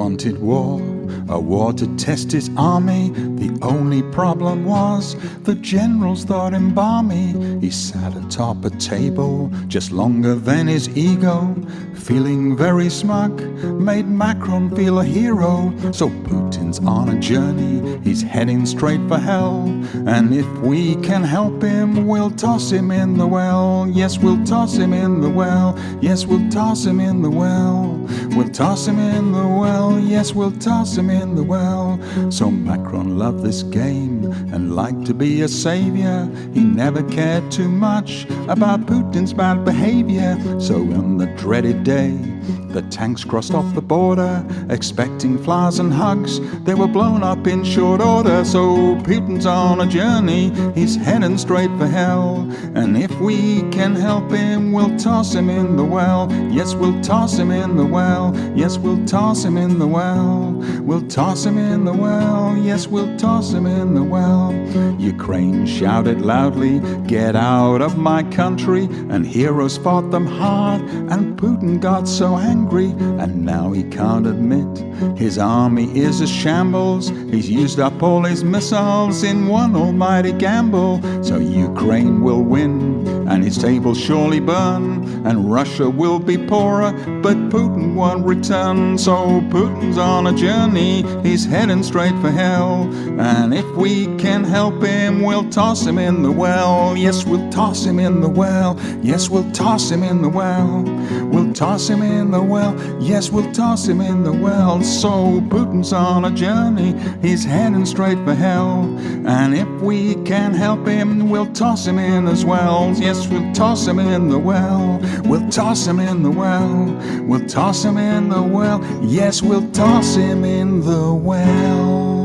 wanted war, a war to test his army. The only problem was the generals thought him balmy. He sat atop a table just longer than his ego, feeling very smug, made Macron feel a hero. So Putin's on a journey, he's heading straight for hell. And if we can help him, we'll toss him in the well. Yes, we'll toss him in the well. Yes, we'll toss him in the well. We'll toss him in the well. Yes, we'll toss him in the well. So Macron loved this game and liked to be a savior. He never cared too much about Putin's bad behavior. So on the dreaded day, the tanks crossed off the border, expecting flowers and hugs. They were blown up in short order, so Putin's on a journey. He's heading straight for hell. And if we can help him, we'll toss him in the well. Yes, we'll toss him in the well. Yes, we'll toss him in the well. We'll toss him in the well. Yes, we'll toss in the well. Ukraine shouted loudly, Get out of my country. And heroes fought them hard. And Putin got so angry. And now he can't admit his army is a shambles. He's used up all his missiles in one almighty gamble. So Ukraine will win. And his table surely burn. And Russia will be poorer. But Putin won't return. So Putin's on a journey. He's heading straight for hell. And if we can help him, we'll toss him in the well. Yes, we'll toss him in the well. Yes, we'll toss him in the well. Toss him in the well. Yes, we'll toss him in the well. So Putin's on a journey. He's heading straight for hell. And if we can help him, we'll toss him in as well. Yes, we'll toss him in the well. We'll toss him in the well. We'll toss him in the well. Yes, we'll toss him in the well.